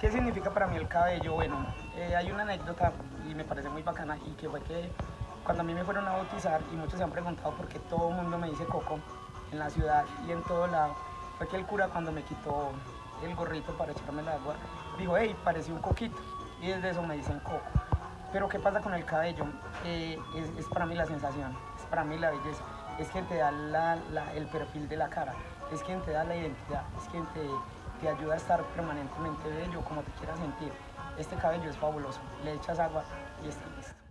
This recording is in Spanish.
¿Qué significa para mí el cabello? Bueno, eh, hay una anécdota y me parece muy bacana y que fue que cuando a mí me fueron a bautizar y muchos se han preguntado por qué todo el mundo me dice Coco en la ciudad y en todo lado, fue que el cura cuando me quitó el gorrito para echarme el agua, dijo, hey, parecía un coquito y desde eso me dicen Coco. Pero ¿qué pasa con el cabello? Eh, es, para mí la sensación, es para mí la belleza, es quien te da el perfil de la cara, es quien te da la identidad, es quien te te ayuda a estar permanentemente bello, como te quieras sentir. Este cabello es fabuloso, le echas agua y está listo.